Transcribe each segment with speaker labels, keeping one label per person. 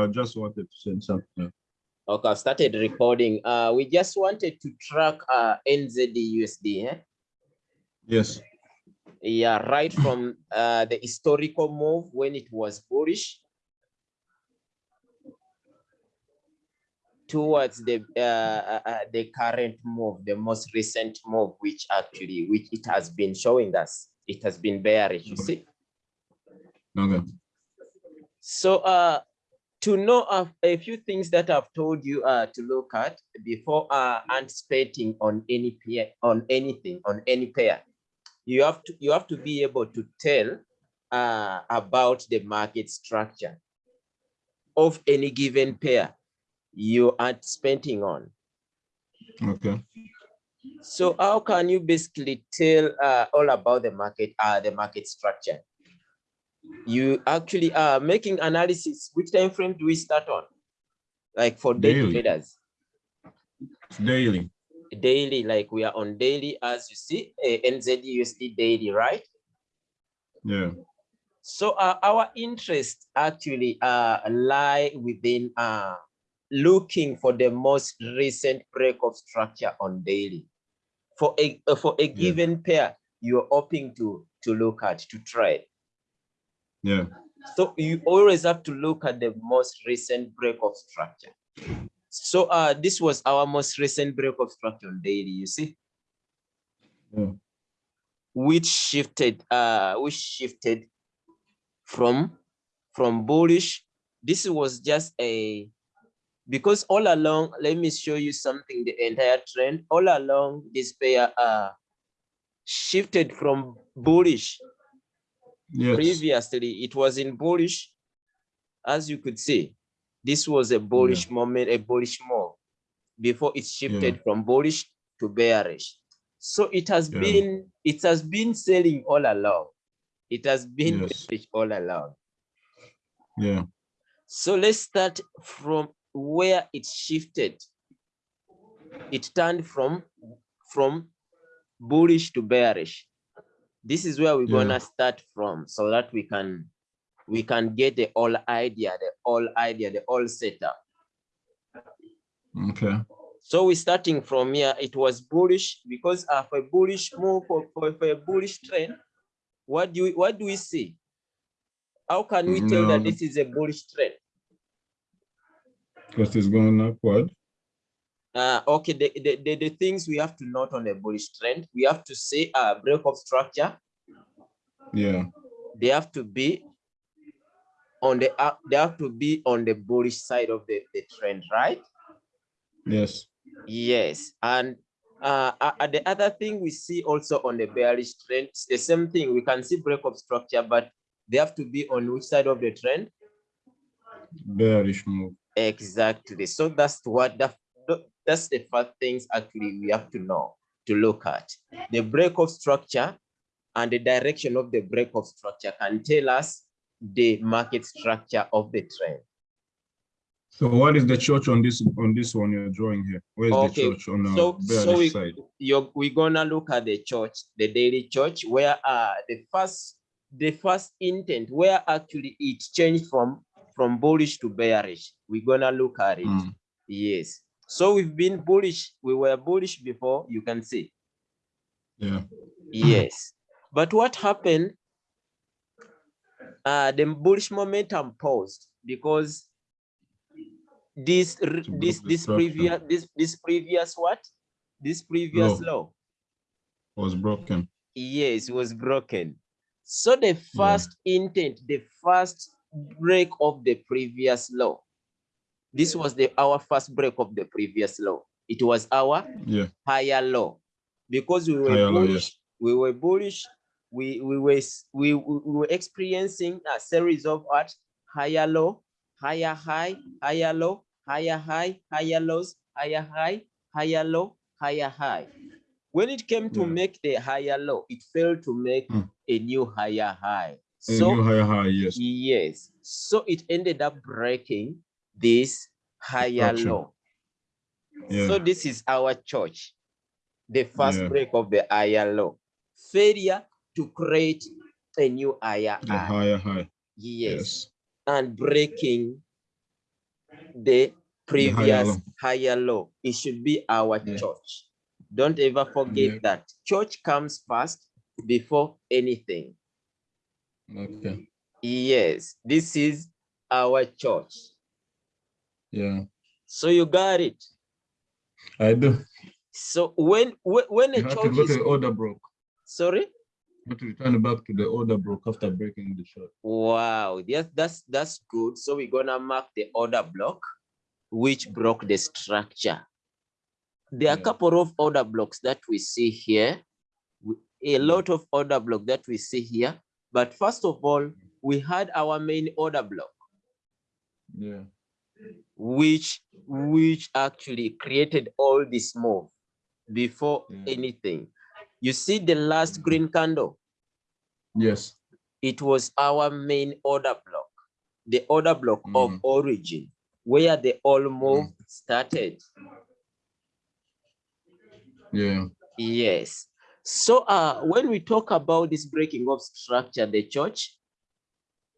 Speaker 1: I just wanted to say something.
Speaker 2: Okay, I've started recording. Uh, we just wanted to track uh, NZD USD. Eh?
Speaker 1: Yes.
Speaker 2: Yeah, right from uh, the historical move when it was bullish towards the uh, uh, uh, the current move, the most recent move, which actually which it has been showing us, it has been bearish. You see.
Speaker 1: Okay.
Speaker 2: So uh, to know of a few things that I've told you uh, to look at before uh, anticipating on any pair, on anything, on any pair, you have to you have to be able to tell uh, about the market structure of any given pair you are spending on.
Speaker 1: Okay.
Speaker 2: So how can you basically tell uh, all about the market, uh, the market structure? You actually are making analysis. Which time frame do we start on? Like for daily, traders,
Speaker 1: Daily.
Speaker 2: daily, like we are on daily, as you see, uh, NZUSD daily, right?
Speaker 1: Yeah.
Speaker 2: So uh, our interest actually uh, lie within uh, looking for the most recent break of structure on daily. For a uh, for a given pair, you're hoping to to look at to trade.
Speaker 1: Yeah.
Speaker 2: So you always have to look at the most recent break of structure. So uh, this was our most recent break of structure on daily. You see,
Speaker 1: Yeah.
Speaker 2: which shifted uh which shifted from from bullish this was just a because all along let me show you something the entire trend all along this pair uh shifted from bullish
Speaker 1: Yes.
Speaker 2: previously it was in bullish as you could see this was a bullish moment a bullish move before it shifted from bullish to bearish so it has
Speaker 1: Yeah.
Speaker 2: been it has been selling all along it has been
Speaker 1: Yes.
Speaker 2: bearish all along
Speaker 1: Yeah.
Speaker 2: so let's start from where it shifted it turned from from bullish to bearish this is where we're
Speaker 1: Yeah.
Speaker 2: gonna start from so that we can we can get the whole idea the whole idea the whole setup
Speaker 1: Okay.
Speaker 2: so we're starting from here it was bullish because of a bullish move for, for, for a bullish trend what do we what do we see how can we tell that this is a bullish trend
Speaker 1: Because it's going upward.
Speaker 2: Uh okay the, the, the, the things we have to note on a bullish trend we have to say a break of structure
Speaker 1: Yeah.
Speaker 2: they have to be on the up they have to be on the bullish side of the, the trend right
Speaker 1: Yes.
Speaker 2: yes and uh, uh, uh, the other thing we see also on the bearish trend it's the same thing we can see break of structure but they have to be on which side of the trend
Speaker 1: Bearish move.
Speaker 2: exactly so that's what the that's the first things actually we have to know to look at the break of structure and the direction of the break of structure can tell us the market structure of the trend
Speaker 1: So what is the church on this on this one you're drawing here? Where's
Speaker 2: Okay,
Speaker 1: the church on the
Speaker 2: so so we,
Speaker 1: side?
Speaker 2: we're gonna look at the church the daily church where uh the first the first intent where actually it changed from from bullish to bearish we're gonna look at it
Speaker 1: Mm.
Speaker 2: yes so we've been bullish. We were bullish before you can see.
Speaker 1: Yeah.
Speaker 2: yes. But what happened uh the bullish momentum paused because this this this previous this this previous what? This previous
Speaker 1: Low.
Speaker 2: low
Speaker 1: Was broken.
Speaker 2: yes it was broken. So the first intent the first break of the previous low this was the our first break of the previous low it was our
Speaker 1: Yeah.
Speaker 2: higher low because we were
Speaker 1: Higher
Speaker 2: bullish we were bullish we we were we, we we were experiencing a series of what higher low higher high higher low higher high higher lows higher high higher low higher high when it came to
Speaker 1: Yeah.
Speaker 2: make the higher low it failed to make
Speaker 1: Mm.
Speaker 2: a new higher high
Speaker 1: A
Speaker 2: so
Speaker 1: new higher high, yes.
Speaker 2: yes so it ended up breaking this higher
Speaker 1: Structure.
Speaker 2: low
Speaker 1: Yeah.
Speaker 2: so this is our church, the first
Speaker 1: Yeah.
Speaker 2: break of the higher law. Failure to create a new higher
Speaker 1: The
Speaker 2: high.
Speaker 1: higher high.
Speaker 2: Yes.
Speaker 1: Yes.
Speaker 2: And breaking the previous
Speaker 1: low.
Speaker 2: higher law. It should be our
Speaker 1: Yeah.
Speaker 2: church. Don't ever forget that church comes first before anything.
Speaker 1: Okay.
Speaker 2: Yes, this is our church.
Speaker 1: Yeah,
Speaker 2: So you got it.
Speaker 1: I do.
Speaker 2: So when when, when a
Speaker 1: You
Speaker 2: church is
Speaker 1: order broke.
Speaker 2: sorry,
Speaker 1: to return back to the order broke after breaking the shot.
Speaker 2: wow, yes, that's that's good. So we're gonna mark the order block, which broke the structure. There are a
Speaker 1: Yeah.
Speaker 2: couple of order blocks that we see here. a lot of order block that we see here. But first of all, we had our main order block,
Speaker 1: Yeah.
Speaker 2: Which which actually created all this move before
Speaker 1: Yeah.
Speaker 2: anything. You see the last green candle,
Speaker 1: Yes.
Speaker 2: it was our main order block, the order block of
Speaker 1: Mm.
Speaker 2: origin, where the all move started.
Speaker 1: Yeah.
Speaker 2: Yes. So uh, when we talk about this breaking of structure, the church,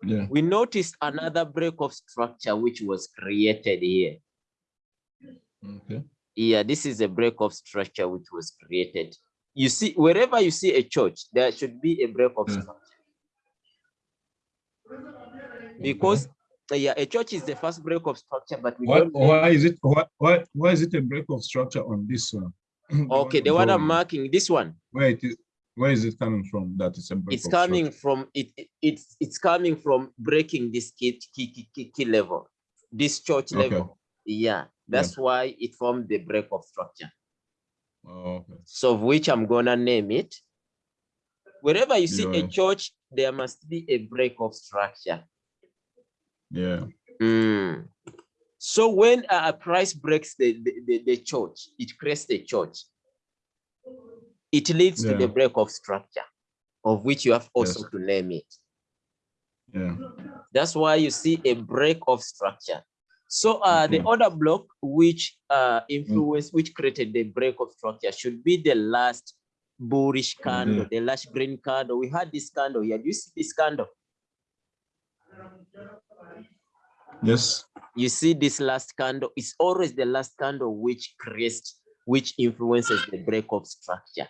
Speaker 1: Yeah.
Speaker 2: we noticed another break of structure which was created here.
Speaker 1: Okay.
Speaker 2: Yeah, this is a break of structure which was created. You see, wherever you see a church, there should be a break of
Speaker 1: Yeah.
Speaker 2: structure. Because uh, yeah, a church is the first break of structure, but we
Speaker 1: Why,
Speaker 2: don't.
Speaker 1: why is it why, why why is it a break of structure on this one?
Speaker 2: Okay, the one I'm marking, this one,
Speaker 1: Where it is where is it coming from that it's a break
Speaker 2: it's coming from it, it- it's it's coming from breaking this key key key, key, level, this church
Speaker 1: Okay.
Speaker 2: level. Yeah, that's why it formed the break of structure.
Speaker 1: Oh, okay.
Speaker 2: So of which I'm gonna name it. Wherever you see a church, there must be a break of structure.
Speaker 1: Yeah.
Speaker 2: Mm. So when a a price breaks the, the, the, the church, it creates the church. It leads to the break of structure, of which you have also
Speaker 1: Yes.
Speaker 2: to name it.
Speaker 1: Yeah.
Speaker 2: That's why you see a break of structure. So uh, the
Speaker 1: Mhm.
Speaker 2: other block which uh, influence, which created the break of structure should be the last bullish candle,
Speaker 1: Mhm.
Speaker 2: the last green candle. We had this candle here. Do you see this candle?
Speaker 1: Yes.
Speaker 2: You see this last candle, it's always the last candle which creates, which influences the break of structure.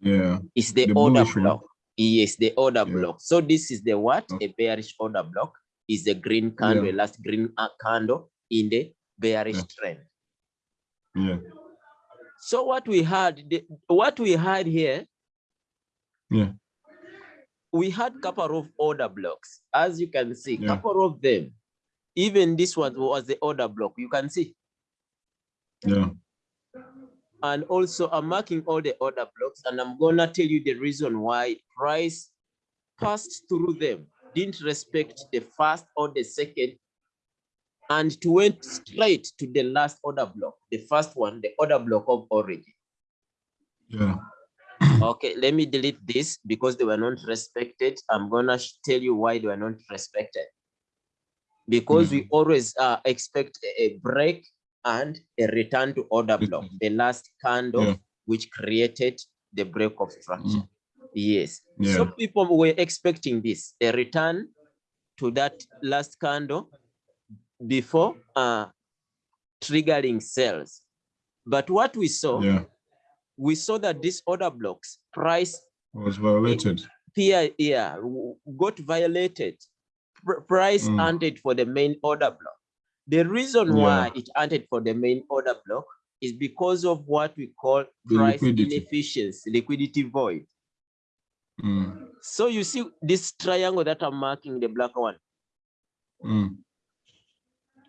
Speaker 1: Yeah.
Speaker 2: It's the,
Speaker 1: The
Speaker 2: order
Speaker 1: bullish one.
Speaker 2: block. Yes, the order
Speaker 1: Yeah.
Speaker 2: block. So this is the what?
Speaker 1: Okay.
Speaker 2: A bearish order block is the green candle,
Speaker 1: Yeah.
Speaker 2: last green uh, candle in the bearish
Speaker 1: Yeah.
Speaker 2: trend.
Speaker 1: Yeah.
Speaker 2: So what we had, the, what we had here,
Speaker 1: Yeah.
Speaker 2: we had couple of order blocks. As you can see,
Speaker 1: Yeah.
Speaker 2: couple of them. Even this one was the order block. You can see.
Speaker 1: Yeah.
Speaker 2: And also I'm marking all the order blocks and I'm gonna tell you the reason why price passed through them, didn't respect the first or the second, and it went straight to the last order block, the first one, the order block of origin.
Speaker 1: Yeah.
Speaker 2: Okay, let me delete this because they were not respected. I'm gonna tell you why they were not respected. Because we always uh, expect a break and a return to order block, the last candle
Speaker 1: Yeah.
Speaker 2: which created the break of structure. Yes.
Speaker 1: Yeah.
Speaker 2: Some people were expecting this, a return to that last candle before uh, triggering sales. But what we saw,
Speaker 1: Yeah.
Speaker 2: we saw that these order blocks price
Speaker 1: Was violated.
Speaker 2: PIA yeah, got violated. Price
Speaker 1: Mm.
Speaker 2: hunted for the main order block. The reason
Speaker 1: Yeah.
Speaker 2: why it hunted for the main order block is because of what we call
Speaker 1: The
Speaker 2: price
Speaker 1: liquidity.
Speaker 2: inefficiency, liquidity void.
Speaker 1: Mm.
Speaker 2: So you see this triangle that I'm marking, the black one,
Speaker 1: Mm.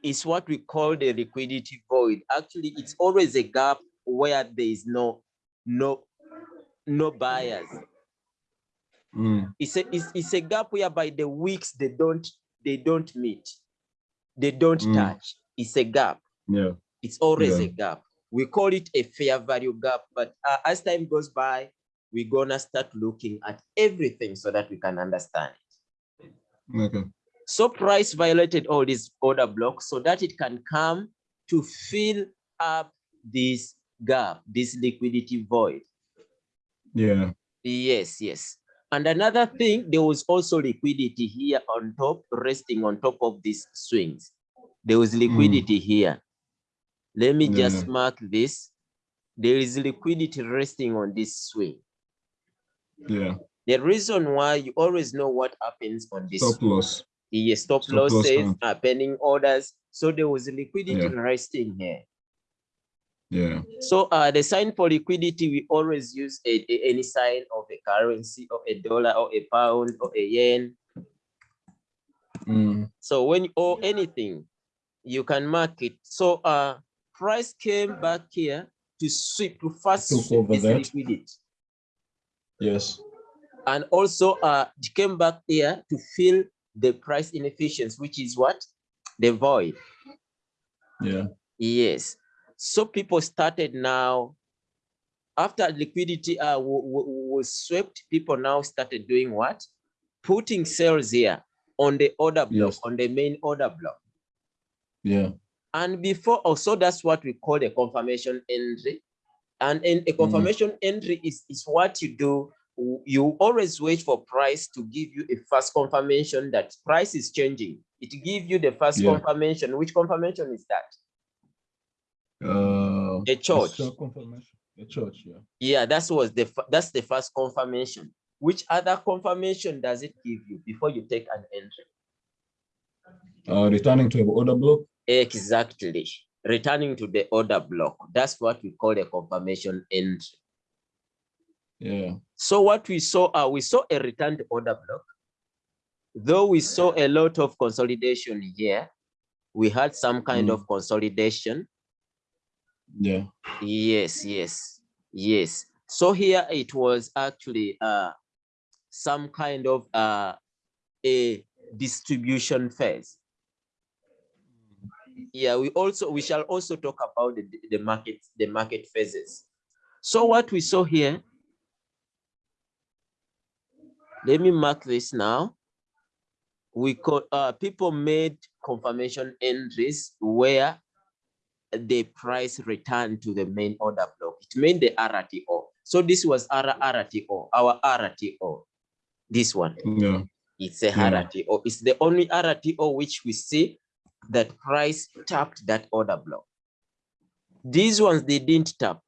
Speaker 2: is what we call the liquidity void. Actually, it's always a gap where there is no, no, no buyers.
Speaker 1: Mm.
Speaker 2: It's a, it's, it's a gap whereby the weeks they don't, they don't meet. They don't
Speaker 1: Mm.
Speaker 2: touch. It's a gap.
Speaker 1: Yeah.
Speaker 2: It's always
Speaker 1: Yeah.
Speaker 2: a gap. We call it a fair value gap, but uh, as time goes by, we're gonna start looking at everything so that we can understand it.
Speaker 1: Okay.
Speaker 2: So price violated all these order blocks so that it can come to fill up this gap, this liquidity void.
Speaker 1: Yeah.
Speaker 2: Yes, yes. And another thing, there was also liquidity here on top, resting on top of these swings. there was liquidity hmm. here. Let me just mark this. There is liquidity resting on this swing.
Speaker 1: Yeah.
Speaker 2: The reason why you always know what happens on this
Speaker 1: Stop loss.
Speaker 2: Yes, stop
Speaker 1: Stop
Speaker 2: losses, pending orders. So there was liquidity
Speaker 1: Yeah.
Speaker 2: resting here.
Speaker 1: Yeah.
Speaker 2: So uh, the sign for liquidity, we always use a, a- any sign of a currency or a dollar or a pound or a yen.
Speaker 1: Mm.
Speaker 2: So when or anything, you can mark it. So uh, price came back here to sweep to first
Speaker 1: Took
Speaker 2: sweep
Speaker 1: over
Speaker 2: this
Speaker 1: that.
Speaker 2: liquidity,
Speaker 1: Yes.
Speaker 2: and also uh, it came back here to fill the price inefficiency, which is what the void.
Speaker 1: Yeah.
Speaker 2: Yes. So people started now, after liquidity uh, wa- wa- was swept, people now started doing what? Putting sales here on the order block,
Speaker 1: Yes.
Speaker 2: on the main order block.
Speaker 1: Yeah.
Speaker 2: And before, also that's what we call a confirmation entry. And in a confirmation entry is, is what you do. You always wait for price to give you a first confirmation that price is changing. It gives you the first
Speaker 1: Yeah.
Speaker 2: confirmation. Which confirmation is that?
Speaker 1: Uh,
Speaker 2: A church.
Speaker 1: confirmation. A church. Yeah.
Speaker 2: Yeah, that was the that's the first confirmation. Which other confirmation does it give you before you take an entry?
Speaker 1: Uh, returning to an order block.
Speaker 2: Exactly. Returning to the order block. That's what we call a confirmation entry.
Speaker 1: Yeah.
Speaker 2: So what we saw, uh, we saw a returned order block. Though we saw a lot of consolidation here, we had some kind
Speaker 1: Mm.
Speaker 2: of consolidation.
Speaker 1: Yeah.
Speaker 2: Yes, yes, yes. So here it was actually uh some kind of uh a distribution phase. Yeah, we also we shall also talk about the, the market the market phases. So what we saw here. Let me mark this now. We call uh people made confirmation entries where the price returned to the main order block. It made the RTO. So this was our RTO, our RTO. This one,
Speaker 1: Yeah.
Speaker 2: it's a
Speaker 1: Yeah.
Speaker 2: RTO. It's the only RTO which we see that price tapped that order block. These ones they didn't tap.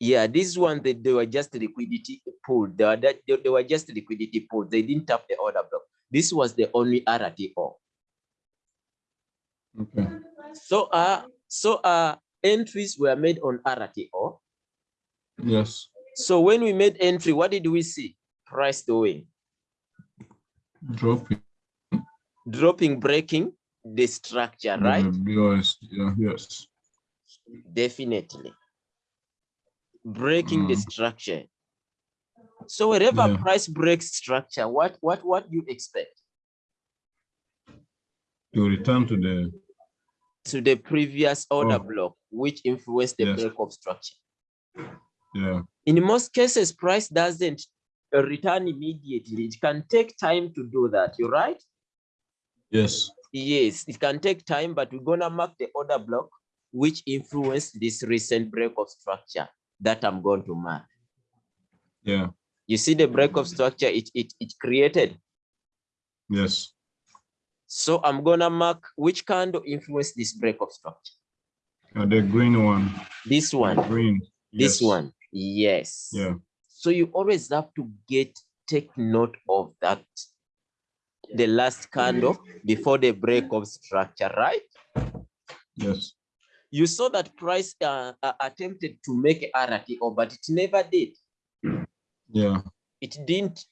Speaker 2: Yeah, this one they, they were just liquidity pool. They were, that- they, they were just liquidity pool. They didn't tap the order block. This was the only RTO.
Speaker 1: Okay.
Speaker 2: So uh so uh entries were made on RTO.
Speaker 1: Yes.
Speaker 2: So when we made entry, what did we see? Price doing,
Speaker 1: Dropping.
Speaker 2: dropping, breaking the structure, right?
Speaker 1: Yes. Yeah. Yes.
Speaker 2: Definitely. Breaking the
Speaker 1: Mm.
Speaker 2: structure. So wherever
Speaker 1: Yeah.
Speaker 2: price breaks structure, what what what do you expect?
Speaker 1: To return to the.
Speaker 2: To the previous order
Speaker 1: Oh.
Speaker 2: block, which influenced the
Speaker 1: Yes.
Speaker 2: break of structure.
Speaker 1: Yeah.
Speaker 2: In most cases, price doesn't return immediately. It can take time to do that. You're right?
Speaker 1: Yes.
Speaker 2: Yes, it can take time, but we're gonna mark the order block which influenced this recent break of structure that I'm going to mark.
Speaker 1: Yeah.
Speaker 2: You see the break of structure it, it, it created.
Speaker 1: Yes.
Speaker 2: So I'm gonna mark which candle influenced this break of structure.
Speaker 1: Uh, the green one.
Speaker 2: This one,
Speaker 1: Green.
Speaker 2: this
Speaker 1: Yes.
Speaker 2: one, yes.
Speaker 1: Yeah.
Speaker 2: So you always have to get, take note of that. The last candle before the break of structure, right?
Speaker 1: Yes.
Speaker 2: you saw that price uh, uh, attempted to make RTO, but it never did.
Speaker 1: Yeah.
Speaker 2: It didn't.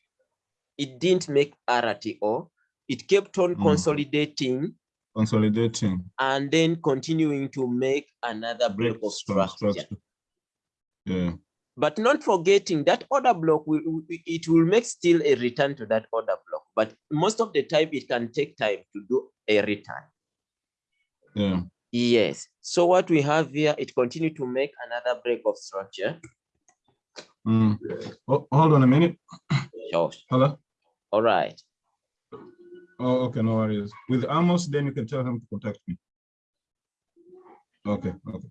Speaker 2: It didn't make RTO. It kept on
Speaker 1: Mm.
Speaker 2: consolidating
Speaker 1: Consolidating.
Speaker 2: and then continuing to make another break
Speaker 1: Break
Speaker 2: of
Speaker 1: stru-
Speaker 2: structure.
Speaker 1: Yeah.
Speaker 2: But not forgetting that order block, will, it will make still a return to that order block. But most of the time, it can take time to do a return.
Speaker 1: Yeah.
Speaker 2: Yes. So what we have here, it continue to make another break of structure.
Speaker 1: Mm. Oh, hold on a minute.
Speaker 2: Sure.
Speaker 1: Hello.
Speaker 2: All right.
Speaker 1: Oh, okay, no worries. With Amos, then you can tell him to contact me. Okay, okay.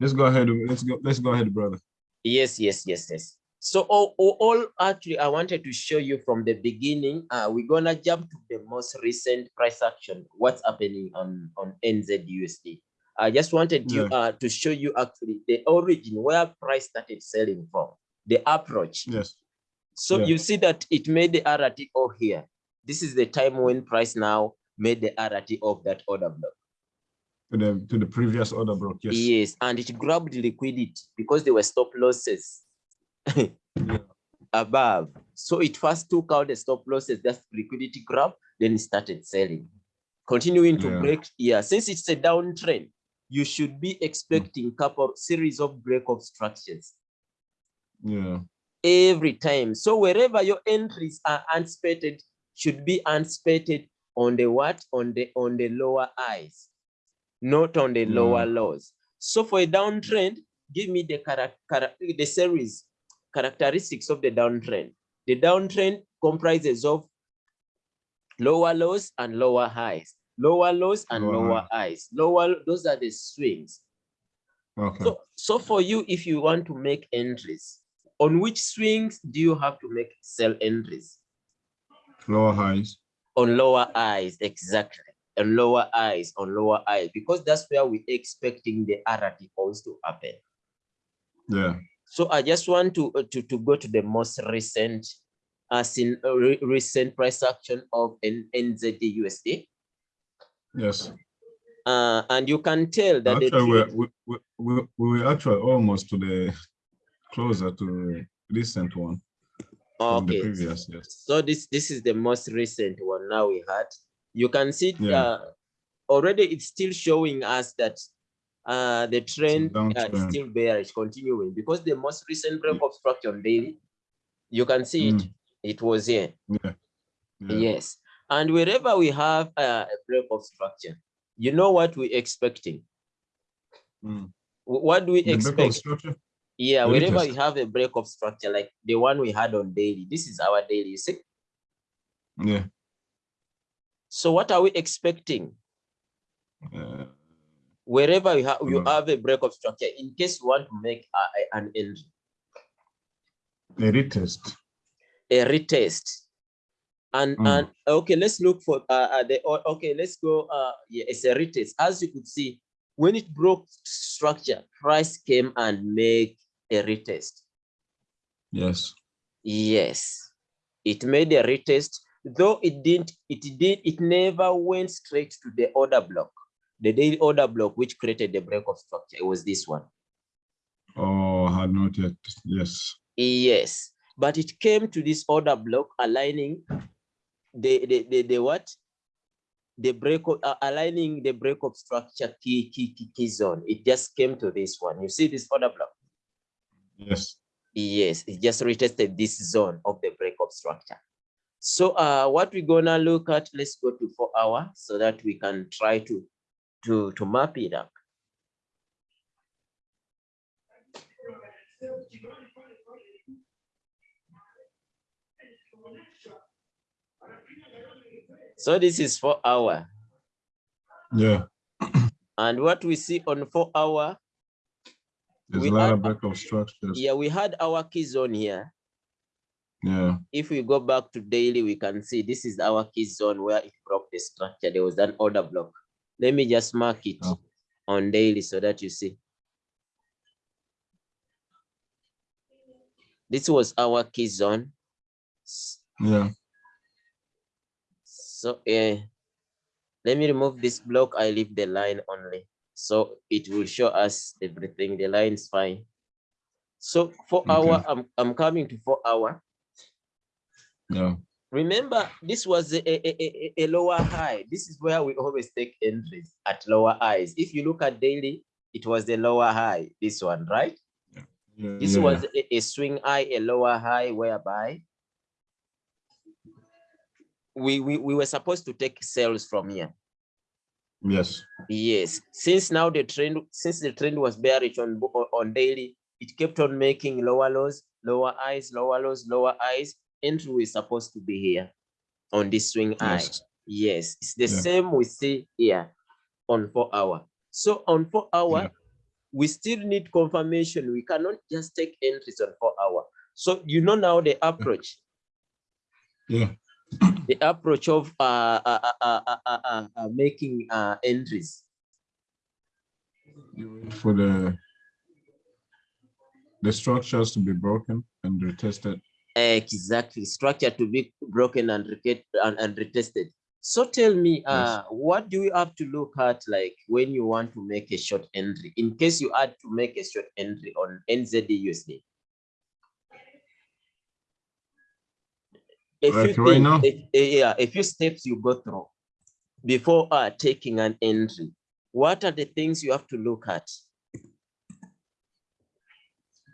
Speaker 1: Let's go ahead. Let's go. Let's go ahead, brother.
Speaker 2: Yes, yes, yes, yes. So all, all, all actually I wanted to show you from the beginning. Uh, we're gonna jump to the most recent price action. What's happening on on NZUSD? I just wanted you
Speaker 1: Yeah.
Speaker 2: uh, to show you actually the origin where price started selling from, the approach.
Speaker 1: Yes.
Speaker 2: So
Speaker 1: Yeah.
Speaker 2: you see that it made the RTO here. This is the time when price now made the RTO of that order block.
Speaker 1: To the to the previous order block. Yes.
Speaker 2: Yes, and it grabbed liquidity because there were stop losses above. So it first took out the stop losses, that's liquidity grab, then it started selling. Continuing to
Speaker 1: Yeah.
Speaker 2: break, yeah, since it's a downtrend, you should be expecting couple series of break of structures
Speaker 1: Yeah.
Speaker 2: Every time. So wherever your entries are anticipated, should be anticipated on the what? On the on the lower highs, not on the lower mm. lows. So for a downtrend, give me the charac- chara- the series characteristics of the downtrend. The downtrend comprises of lower lows and lower highs, lower lows and
Speaker 1: Lower
Speaker 2: lower highs. Lower, those are the swings.
Speaker 1: Okay.
Speaker 2: So, so for you, if you want to make entries, on which swings do you have to make sell entries?
Speaker 1: Lower highs.
Speaker 2: On lower eyes, exactly. On lower eyes, on lower eyes, because that's where we're expecting the RTOs to happen.
Speaker 1: Yeah.
Speaker 2: So I just want to uh, to, to go to the most recent, as in uh, re- recent price action of N- NZD USD.
Speaker 1: Yes.
Speaker 2: Uh, and you can tell that
Speaker 1: Actually, we're, we, we, we, we were actually almost to the closer to recent one
Speaker 2: okay.
Speaker 1: previous. Yes.
Speaker 2: So this this is the most recent one now we had. You can see
Speaker 1: Yeah.
Speaker 2: uh, already it's still showing us that uh, the trend uh, is still bearish continuing because the most recent break of structure daily, you can see it,
Speaker 1: Mm.
Speaker 2: it was here.
Speaker 1: Yeah.
Speaker 2: Yes. And wherever we have uh, a break of structure, you know what we're expecting.
Speaker 1: Mm.
Speaker 2: What do we
Speaker 1: The
Speaker 2: expect? Yeah,
Speaker 1: the
Speaker 2: wherever we have a break of structure, like the one we had on daily, this is our daily, you see?
Speaker 1: Yeah.
Speaker 2: So what are we expecting?
Speaker 1: Uh,
Speaker 2: wherever you have you
Speaker 1: Mm.
Speaker 2: have a break of structure in case you want to make a- a- an entry
Speaker 1: a retest.
Speaker 2: a retest and
Speaker 1: Mm.
Speaker 2: and okay let's look for uh, uh the okay let's go uh yeah it's a retest as you could see when it broke structure price came and make a retest
Speaker 1: Yes.
Speaker 2: yes it made a retest though it didn't it did it never went straight to the order block the daily order block which created the break of structure it was this one
Speaker 1: Oh, had not yet. Yes.
Speaker 2: Yes, but it came to this order block aligning the the the, the what? The break of, uh, aligning the break of structure key, key key key zone. It just came to this one. You see this order block?
Speaker 1: Yes.
Speaker 2: Yes, it just retested this zone of the break of structure. So uh what we're gonna look at, let's go to four hour so that we can try to to to map it up. So this is four hour.
Speaker 1: Yeah.
Speaker 2: And what we see on four hour,
Speaker 1: There's
Speaker 2: We
Speaker 1: a lot
Speaker 2: had-
Speaker 1: of structures.
Speaker 2: yeah, we had our key zone here.
Speaker 1: Yeah.
Speaker 2: If we go back to daily, we can see this is our key zone where it broke the structure. There was an order block. Let me just mark it
Speaker 1: Oh.
Speaker 2: on daily so that you see. This was our key zone.
Speaker 1: Yeah.
Speaker 2: So uh, let me remove this block. I leave the line only. So it will show us everything. The line is fine. So for hour, I'm, I'm coming to four hour.
Speaker 1: Yeah.
Speaker 2: Remember, this was a, a, a, a- a lower high. This is where we always take entries at lower highs. If you look at daily, it was the lower high, this one, right?
Speaker 1: Yeah.
Speaker 2: This
Speaker 1: yeah.
Speaker 2: was a, a swing high, a lower high, whereby we, we, we were supposed to take sales from here.
Speaker 1: Yes.
Speaker 2: Yes, since now the trend, since the trend was bearish on, on daily, it kept on making lower lows, lower highs, lower lows, lower highs. Entry is supposed to be here on this swing high.
Speaker 1: Yes.
Speaker 2: Yes, it's the
Speaker 1: Yeah.
Speaker 2: same we see here on four hour. So on four hour,
Speaker 1: Yeah.
Speaker 2: we still need confirmation. We cannot just take entries on four hour. So you know now the approach,
Speaker 1: Yeah
Speaker 2: the approach of uh, uh, uh, making entries.
Speaker 1: For the the structures to be broken and retested.
Speaker 2: Exactly, structure to be broken and, and, and retested. So tell me, yes. what do you have to look at like when you want to make a short entry, in case you had to make a short entry on NZD USD?
Speaker 1: A
Speaker 2: few things-
Speaker 1: now?
Speaker 2: a- a- yeah, a few steps you go through before uh, taking an entry. What are the things you have to look at?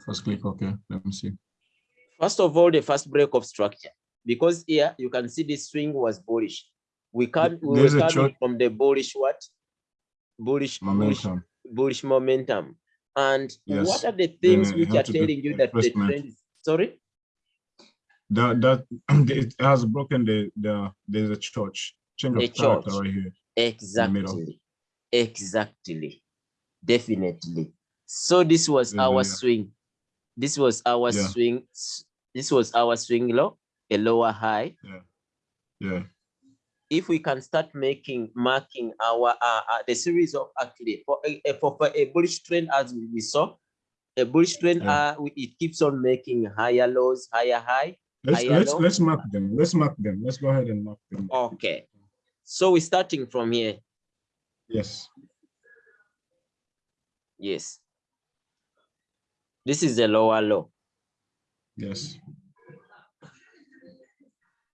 Speaker 1: First click, okay, let me see.
Speaker 2: First of all, the first break of structure, because here you can see the swing was bullish. We can't, we were
Speaker 1: There's
Speaker 2: coming
Speaker 1: chart-
Speaker 2: from the bullish what? Bullish, bullish,
Speaker 1: Momentum.
Speaker 2: bullish momentum. And
Speaker 1: Yes,
Speaker 2: what are the things
Speaker 1: uh,
Speaker 2: which are telling you that the trend is, sorry?
Speaker 1: That that it has broken the the there's a church change of character
Speaker 2: church.
Speaker 1: right here.
Speaker 2: Exactly, exactly, definitely. So this was
Speaker 1: Yeah,
Speaker 2: our
Speaker 1: yeah.
Speaker 2: swing. This was our
Speaker 1: Yeah.
Speaker 2: swing. This was our swing low, a lower high.
Speaker 1: Yeah, yeah
Speaker 2: if we can start making marking our uh, uh, the series of actually for a, a- for, for a bullish trend as we we saw a bullish trend
Speaker 1: Yeah.
Speaker 2: uh it keeps on making higher lows higher high
Speaker 1: let's let's let's mark them. Let's mark them. Let's go ahead and mark them.
Speaker 2: okay so we're starting from here
Speaker 1: Yes.
Speaker 2: yes this is the lower low
Speaker 1: Yes.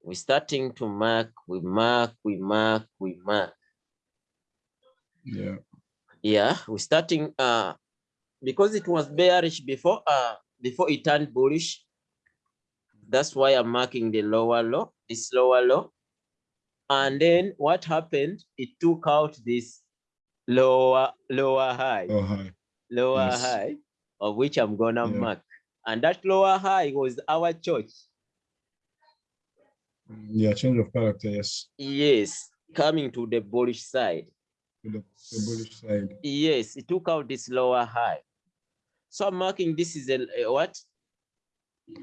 Speaker 2: we're starting to mark we mark we mark we mark
Speaker 1: Yeah.
Speaker 2: yeah we're starting uh because it was bearish before uh before it turned bullish that's why i'm marking the lower low this lower low and then what happened it took out this lower lower high
Speaker 1: Oh hi.
Speaker 2: lower
Speaker 1: yes.
Speaker 2: high of which i'm gonna
Speaker 1: Yeah.
Speaker 2: mark and that lower high was our church mm,
Speaker 1: Yeah, change of character. Yes.
Speaker 2: yes coming to the bullish side
Speaker 1: To the, the bullish side.
Speaker 2: yes it took out this lower high so i'm marking this is a, a what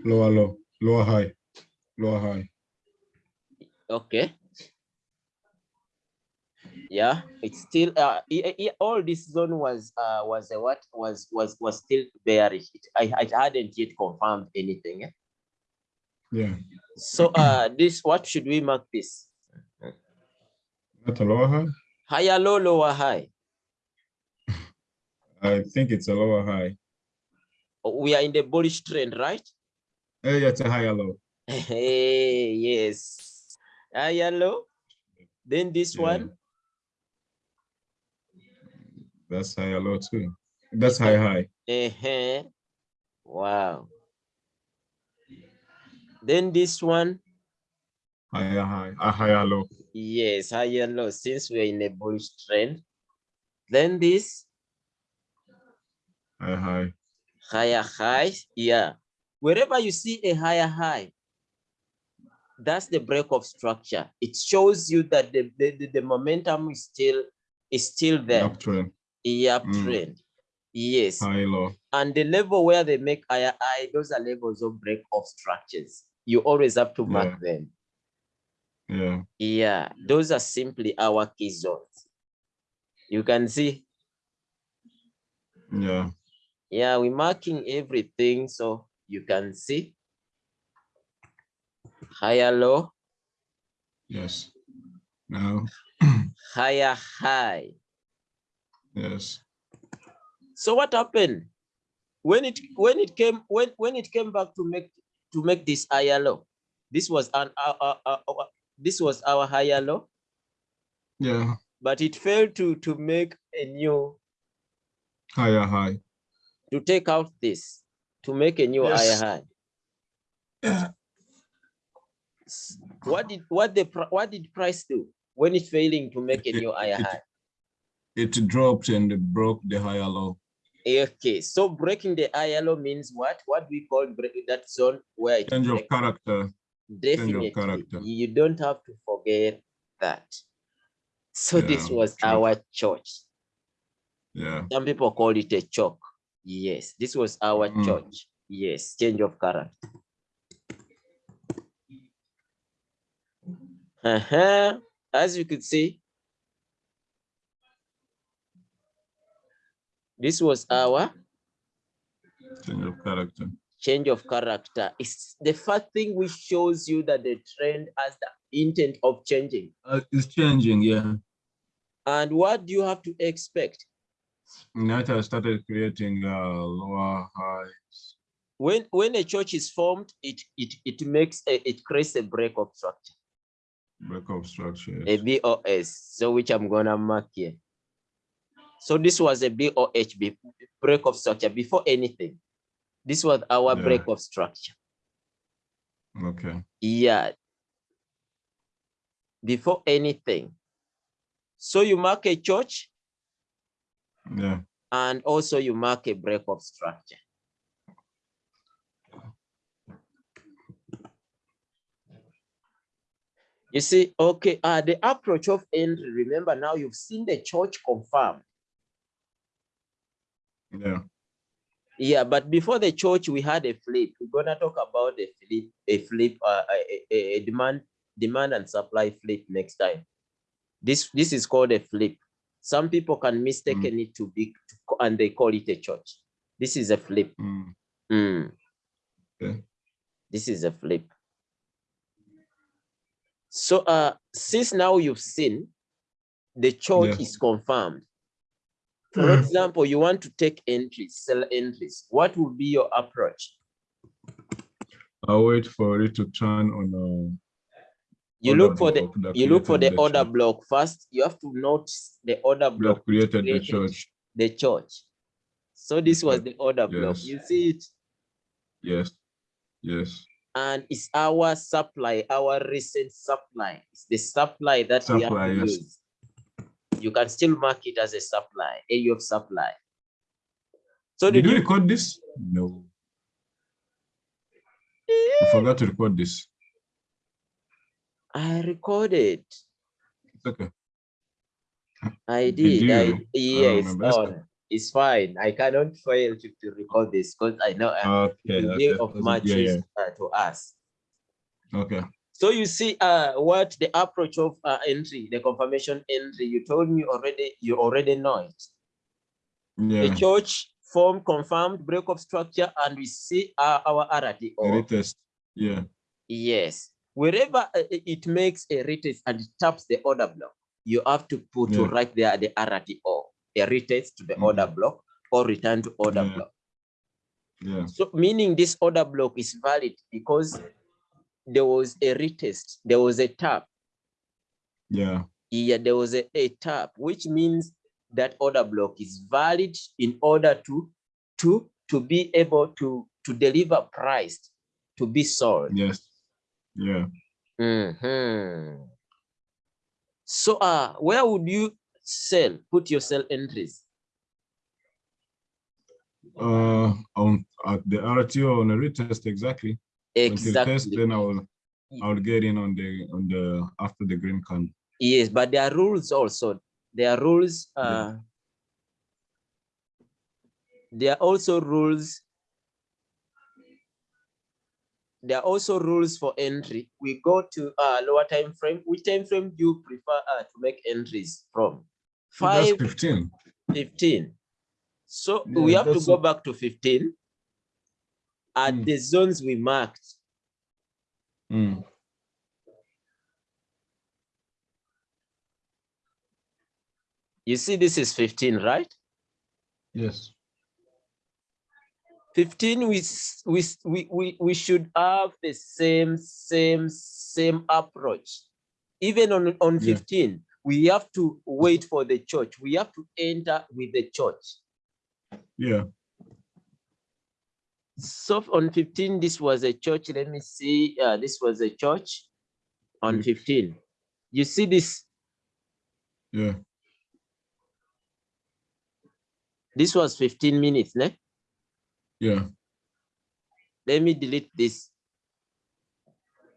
Speaker 1: Lower low. Lower high. Lower high.
Speaker 2: Okay. Yeah, it's still uh i- i- all this zone was uh was a what was was was still bearish. It, I I hadn't yet confirmed anything. eh.
Speaker 1: Yeah.
Speaker 2: So uh this what should we mark this?
Speaker 1: Not a lower high.
Speaker 2: Higher low, lower high.
Speaker 1: I think it's a lower high.
Speaker 2: We are in the bullish trend, right?
Speaker 1: Hey, it's a higher low.
Speaker 2: Hey, yes. Higher low. Then this
Speaker 1: Yeah.
Speaker 2: one.
Speaker 1: That's higher low too. That's high high.
Speaker 2: uh Wow. Then this one.
Speaker 1: Higher high. A higher low.
Speaker 2: Yes, higher low since we're in a bullish trend. Then this
Speaker 1: High high.
Speaker 2: higher high, yeah. Wherever you see a higher high, that's the break of structure. It shows you that the, the, the, momentum is still is still there.
Speaker 1: Uptrend.
Speaker 2: Yeah,
Speaker 1: Mm.
Speaker 2: trend. Yes.
Speaker 1: High low.
Speaker 2: And the level where they make higher high, those are levels of break of structures. You always have to mark them.
Speaker 1: Yeah.
Speaker 2: Yeah, those are simply our key zones. You can see
Speaker 1: Yeah.
Speaker 2: Yeah, we're marking everything so you can see. Higher low,
Speaker 1: Yes. Now.
Speaker 2: higher high.
Speaker 1: Yes.
Speaker 2: So what happened? When it when it came when when it came back to make to make this higher low, this was an uh, uh, uh, uh, this was our higher low,
Speaker 1: Yeah.
Speaker 2: but it failed to to make a new
Speaker 1: Higher high.
Speaker 2: to take out this to make a new
Speaker 1: Yes.
Speaker 2: higher high. What did what the what did price do when it's failing to make a new higher
Speaker 1: it-
Speaker 2: high?
Speaker 1: It dropped and it broke the higher low.
Speaker 2: Okay, so breaking the ILO means what? What we call breaking that zone where it
Speaker 1: Change of character. change of
Speaker 2: Definitely,
Speaker 1: character.
Speaker 2: you don't have to forget that. So this was
Speaker 1: true.
Speaker 2: our church.
Speaker 1: Yeah.
Speaker 2: Some people call it a chalk. Yes, this was our
Speaker 1: Mm.
Speaker 2: church. Yes, change of character. Uh-huh. As you could see, this was our
Speaker 1: Change of character.
Speaker 2: change of character. It's the first thing which shows you that the trend has the intent of changing.
Speaker 1: Uh, it's changing, yeah.
Speaker 2: And what do you have to expect?
Speaker 1: United started creating uh, lower highs.
Speaker 2: When when a church is formed, it it it makes a, it creates a break of structure,
Speaker 1: break of structure.
Speaker 2: a BOS. So which I'm gonna mark here. So this was a BOH be- break of structure before anything. This was our
Speaker 1: Yeah.
Speaker 2: break of structure.
Speaker 1: Okay.
Speaker 2: Yeah. Before anything. So you mark a church
Speaker 1: Yeah.
Speaker 2: and also you mark a break of structure. You see, okay, uh, the approach of entry, remember now you've seen the church confirmed.
Speaker 1: Yeah.
Speaker 2: Yeah, but before the church, we had a flip. We're gonna talk about a flip, a flip, uh, a, a, a demand, demand and supply flip next time. This this is called a flip. Some people can mistaken it to be, and they call it a church. This is a flip.
Speaker 1: Mm.
Speaker 2: Mm.
Speaker 1: Okay.
Speaker 2: This is a flip. So uh, since now you've seen the church
Speaker 1: Yeah.
Speaker 2: is confirmed. For
Speaker 1: Mhm.
Speaker 2: example, you want to take entries, sell entries. What would be your approach?
Speaker 1: I'll wait for it to turn on.
Speaker 2: You look for the you look for the
Speaker 1: created
Speaker 2: order
Speaker 1: church.
Speaker 2: block first. You have to notice the order block
Speaker 1: that created the church.
Speaker 2: the church. So this was the order block. You see it,
Speaker 1: Yes. Yes.
Speaker 2: and it's our supply, our recent supply. It's the supply that we have to
Speaker 1: yes.
Speaker 2: use. You can still mark it as a supply, area of supply. So
Speaker 1: Did
Speaker 2: did
Speaker 1: you
Speaker 2: you?
Speaker 1: record this? No. Eh. I forgot to record this.
Speaker 2: I recorded.
Speaker 1: It's okay.
Speaker 2: I
Speaker 1: Did
Speaker 2: did. I, yeah, it's
Speaker 1: remember.
Speaker 2: On. It's fine. I cannot fail to, to record this because I know uh,
Speaker 1: Okay. okay,
Speaker 2: of much
Speaker 1: Yeah,
Speaker 2: use uh, to us.
Speaker 1: Okay.
Speaker 2: So you see uh, what the approach of uh, entry, the confirmation entry, you told me already, you already know it. The church form confirmed break of structure and we see uh, our RTO.
Speaker 1: Retest. Yeah.
Speaker 2: Yes, wherever uh, it makes a retest and it taps the order block, you have to put to
Speaker 1: Yeah.
Speaker 2: right there the RTO, a retest to the
Speaker 1: Mhm.
Speaker 2: order block or return to order
Speaker 1: Yeah.
Speaker 2: block.
Speaker 1: Yeah.
Speaker 2: So meaning this order block is valid because there was a retest, there was a tap,
Speaker 1: Yeah.
Speaker 2: yeah, there was a, a tap, which means that order block is valid in order to to to be able to to deliver price to be sold.
Speaker 1: Yes. Yeah.
Speaker 2: Mhm. So uh where would you sell put your sell entries?
Speaker 1: Uh, on at the RTO on a retest exactly. Until test,
Speaker 2: Exactly.
Speaker 1: then I will I will get in on the on the after the green candle.
Speaker 2: Yes, but there are rules also. There are rules. Uh, there are also rules. There are also rules for entry. We go to uh, lower time frame. Which time frame do you prefer uh, to make entries from?
Speaker 1: That's
Speaker 2: Five,
Speaker 1: 15.
Speaker 2: 15. So
Speaker 1: Yeah,
Speaker 2: we have to go back to 15 at
Speaker 1: Mm.
Speaker 2: the zones we marked.
Speaker 1: Mm.
Speaker 2: You see, this is 15, right?
Speaker 1: Yes.
Speaker 2: 15 we we we we, we should have the same same same approach even on on
Speaker 1: Yeah.
Speaker 2: 15 we have to wait for the church we have to enter with the church
Speaker 1: Yeah.
Speaker 2: so on 15 this was a church let me see uh, this was a church on
Speaker 1: Mm.
Speaker 2: 15 you see this
Speaker 1: Yeah.
Speaker 2: this was 15 minutes ne?
Speaker 1: Yeah.
Speaker 2: let me delete this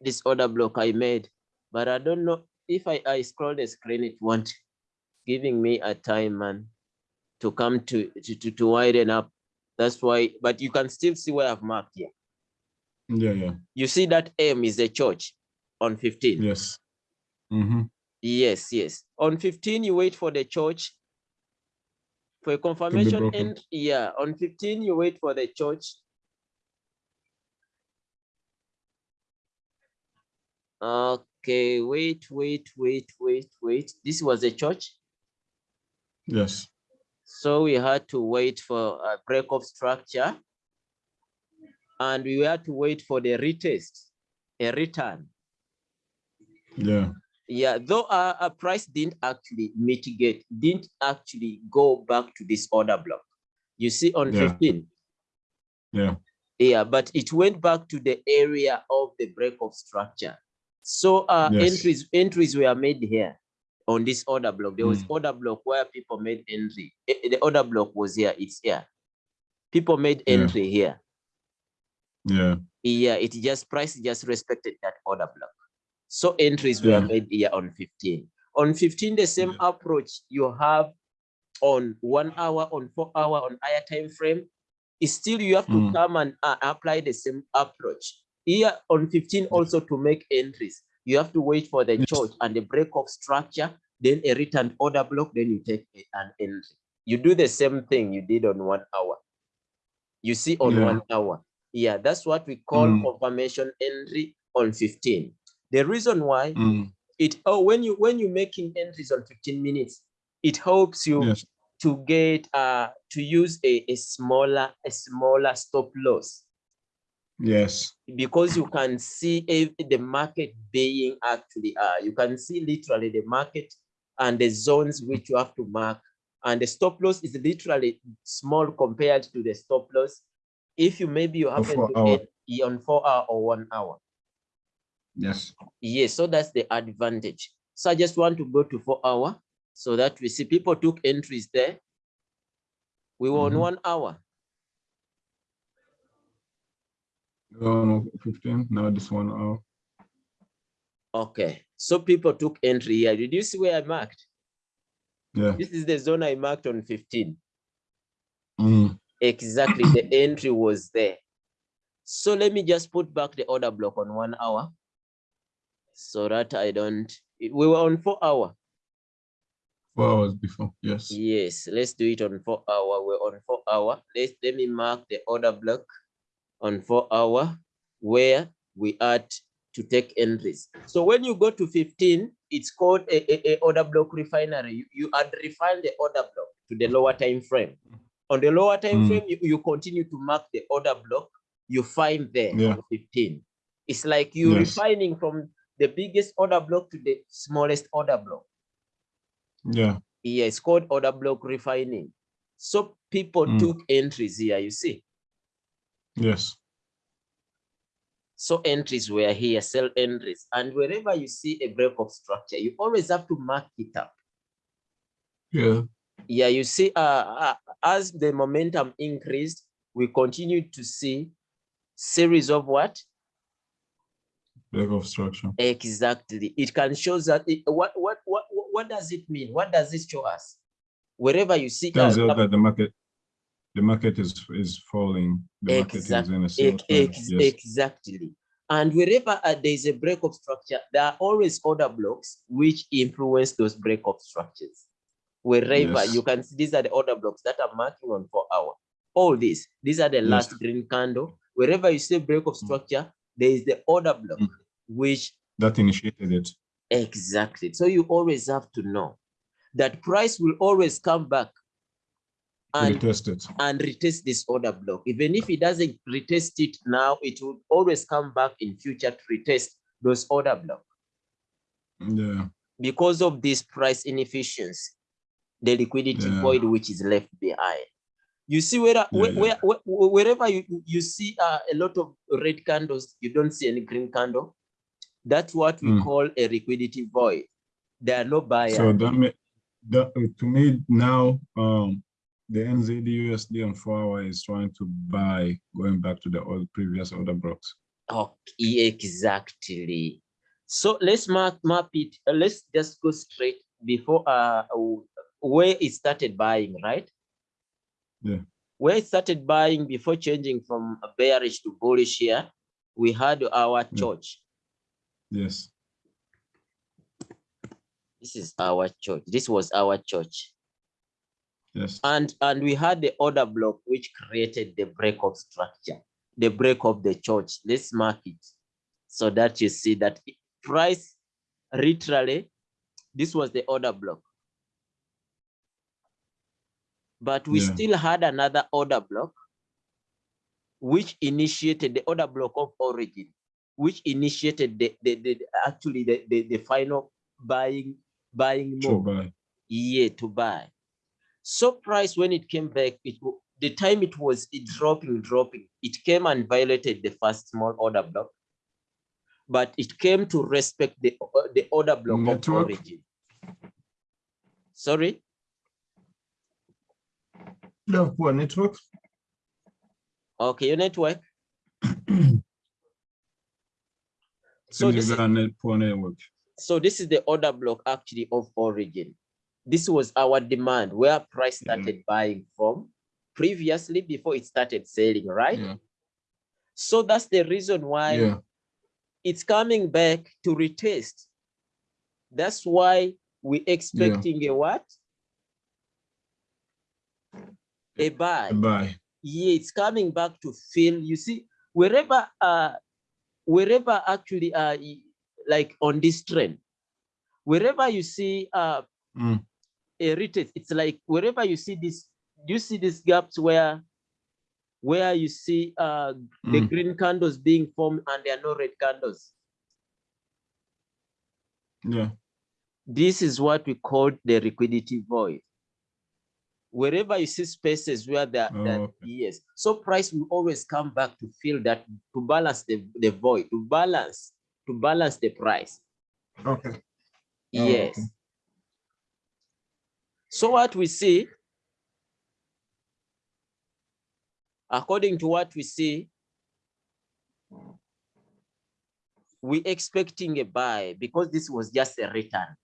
Speaker 2: this order block I made, but I don't know if I, I scroll the screen, it won't giving me a time man to come to, to, to, to widen up That's why, but you can still see where I've marked here.
Speaker 1: Yeah, yeah,
Speaker 2: You see that M is a church on 15.
Speaker 1: yes. Mm-hmm.
Speaker 2: Yes, yes. On 15, you wait for the church. For confirmation and yeah, on 15, you wait for the CHoCH. Okay, wait, wait, wait, wait, wait. This was a CHoCH.
Speaker 1: Yes,
Speaker 2: So we had to wait for a break of structure. And we had to wait for the retest, a return.
Speaker 1: yeah,
Speaker 2: Yeah, though our, our price didn't actually mitigate, didn't actually go back to this order block. You see on
Speaker 1: Yeah.
Speaker 2: 15,
Speaker 1: yeah,
Speaker 2: yeah, but it went back to the area of the break of structure. So uh,
Speaker 1: Yes.
Speaker 2: entries entries were made here on this order block. There was
Speaker 1: Mm.
Speaker 2: order block where people made entry. Eh, The order block was here, it's here. People made
Speaker 1: Yeah.
Speaker 2: entry here.
Speaker 1: yeah,
Speaker 2: Yeah, it just price just respected that order block. So entries were made here on 15. On 15, the same approach you have on one hour, on four hour, on higher time frame. Is still you have to
Speaker 1: Mm.
Speaker 2: come and uh, apply the same approach. Here on 15, also to make entries, you have to wait for the
Speaker 1: Yes.
Speaker 2: CHoCH and the break of structure, then a written order block, then you take a- an entry. You do the same thing you did on one hour. You see on
Speaker 1: Yeah.
Speaker 2: one hour. Yeah, that's what we call
Speaker 1: Mm.
Speaker 2: confirmation entry on 15. The reason why
Speaker 1: mm,
Speaker 2: it oh when you when you're making entries on 15 minutes, it helps you
Speaker 1: yes,
Speaker 2: to get uh to use a, a smaller a smaller stop loss.
Speaker 1: Yes,
Speaker 2: because you can see if the market being actually uh you can see literally the market and the zones which you have to mark. And the stop loss is literally small compared to the stop loss. If you maybe you happen to
Speaker 1: hour.
Speaker 2: get on four hour or one hour
Speaker 1: yes,
Speaker 2: yes so that's the advantage. So i just want to go to four hour so that we see people took entries there. We were on
Speaker 1: Mhm.
Speaker 2: one hour.
Speaker 1: No, fifteen, now this one, oh,
Speaker 2: okay so people took entry here. Did you see where i marked?
Speaker 1: Yeah,
Speaker 2: this is the zone i marked on 15
Speaker 1: mm,
Speaker 2: exactly the entry was there. So let me just put back the order block on one hour so that i don't we were on four hour.
Speaker 1: Four hours before, yes,
Speaker 2: yes let's do it on four hour. We're on four hour. Let's let me mark the order block on four hour where we are to take entries. So when you go to 15 it's called a, a, a order block refinery. You, you add refine the order block to the lower time frame. On the lower time
Speaker 1: Mm.
Speaker 2: frame you, you continue to mark the order block. You find there
Speaker 1: Yeah.
Speaker 2: 15 it's like you
Speaker 1: Yes.
Speaker 2: refining from the biggest order block to the smallest order block
Speaker 1: yeah,
Speaker 2: yeah, it's called order block refining. So people
Speaker 1: Mm.
Speaker 2: took entries here, you see.
Speaker 1: yes,
Speaker 2: So entries were here, sell entries. And wherever you see a break of structure, you always have to mark it up.
Speaker 1: yeah,
Speaker 2: Yeah, you see, uh, uh, as the momentum increased, we continue to see series of what?
Speaker 1: Break of structure,
Speaker 2: Exactly. It can show that it, what, what, what, what does it mean? What does it show us? Wherever you see
Speaker 1: tells us that the market, the market is, is falling, the market is in a
Speaker 2: Ex-
Speaker 1: yes,
Speaker 2: Exactly. And wherever uh, there is a break of structure, there are always order blocks which influence those break of structures. Wherever
Speaker 1: Yes.
Speaker 2: you can see, these are the order blocks that are marking on four hour. All these, these are the
Speaker 1: Yes.
Speaker 2: last green candle. Wherever you see break of structure, there is the order block,
Speaker 1: Mm.
Speaker 2: Which
Speaker 1: that initiated it,
Speaker 2: exactly. So you always have to know that price will always come back and
Speaker 1: retest it,
Speaker 2: and retest this order block. Even if it doesn't retest it now, it will always come back in future to retest those order block
Speaker 1: yeah,
Speaker 2: because of this price inefficiency, the liquidity
Speaker 1: Yeah.
Speaker 2: void which is left behind. You see where,
Speaker 1: Yeah,
Speaker 2: where,
Speaker 1: yeah.
Speaker 2: where, where- wherever you, you see uh, a lot of red candles, you don't see any green candle. That's what we
Speaker 1: Mm.
Speaker 2: call a liquidity void. There are no buyers.
Speaker 1: so that may, that, to me now, um, the NZD USD on four hour is trying to buy, going back to the old previous order blocks,
Speaker 2: Okay, exactly. So let's map, map it. uh, let's just go straight before uh where it started buying, right?
Speaker 1: Yeah.
Speaker 2: where it started buying before changing from bearish to bullish here, we had our CHoCH.
Speaker 1: Yes.
Speaker 2: This is our CHoCH. This was our CHoCH.
Speaker 1: Yes.
Speaker 2: And and we had the order block which created the break of structure, the break of the CHoCH. Let's mark it so that you see that price literally, this was the order block. But we
Speaker 1: Yeah.
Speaker 2: still had another order block which initiated the order block of origin, which initiated the, the, the actually the, the, the final buying buying
Speaker 1: True
Speaker 2: move
Speaker 1: buy.
Speaker 2: year to buy. So price when it came back, it the time it was it dropping, dropping, it came and violated the first small order block. But it came to respect the, o- the order block of origin. Sorry,
Speaker 1: You have poor network.
Speaker 2: okay, your network. So this is,
Speaker 1: got a net poor network.
Speaker 2: so this is the order block actually of origin. This was our demand where price
Speaker 1: Yeah.
Speaker 2: started buying from previously before it started selling, right?
Speaker 1: Yeah.
Speaker 2: So that's the reason why
Speaker 1: Yeah.
Speaker 2: it's coming back to retest. That's why we're expecting a what? A buy.
Speaker 1: Buy.
Speaker 2: Yeah, it's coming back to fill. You see, wherever uh wherever actually uh like on this trend, wherever you see uh
Speaker 1: Mm.
Speaker 2: a retest, it's like wherever you see this, do you see these gaps where where you see uh the
Speaker 1: Mm.
Speaker 2: green candles being formed and there are no red candles.
Speaker 1: Yeah.
Speaker 2: This is what we call the liquidity void. Wherever you see spaces where there,
Speaker 1: Oh,
Speaker 2: that
Speaker 1: okay.
Speaker 2: yes, so price will always come back to fill that to balance the, the void, to balance, to balance the price.
Speaker 1: Okay. Oh,
Speaker 2: Yes.
Speaker 1: okay.
Speaker 2: So what we see, according to what we see, we expecting a buy because this was just a return.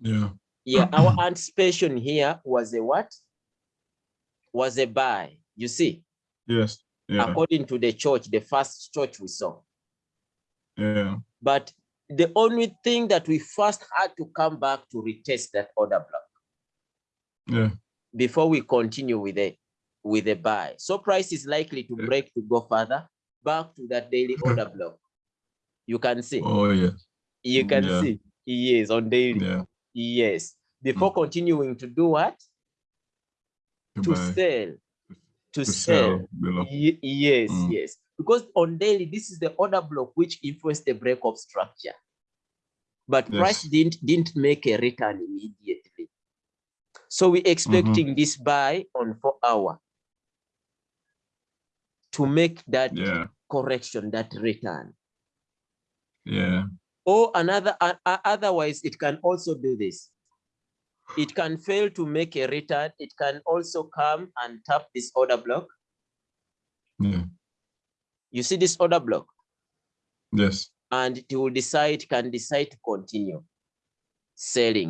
Speaker 1: Yeah.
Speaker 2: Yeah, mm-hmm. our anticipation here was a what? Was a buy, you see,
Speaker 1: Yes. Yeah.
Speaker 2: according to the CHoCH, the first CHoCH we saw.
Speaker 1: Yeah.
Speaker 2: But the only thing that we first had to come back to retest that order block
Speaker 1: Yeah.
Speaker 2: before we continue with it with the buy. So price is likely to break to go further back to that daily order block. You can see,
Speaker 1: Oh yeah.
Speaker 2: you can
Speaker 1: yeah.
Speaker 2: see, yes, on daily,
Speaker 1: Yeah.
Speaker 2: Yes. Before continuing to do what?
Speaker 1: To
Speaker 2: To sell, to
Speaker 1: To
Speaker 2: sell.
Speaker 1: sell.
Speaker 2: Yes,
Speaker 1: Mm.
Speaker 2: yes. Because on daily, this is the order block which influenced the break of structure. But price didn't didn't make a return immediately. So we're expecting this buy on four hour to make that
Speaker 1: Yeah.
Speaker 2: correction, that return.
Speaker 1: Yeah.
Speaker 2: Or another, uh, otherwise it can also do this. It can fail to make a return. It can also come and tap this order block.
Speaker 1: Yeah.
Speaker 2: You see this order block?
Speaker 1: Yes.
Speaker 2: and it will decide, can decide to continue selling.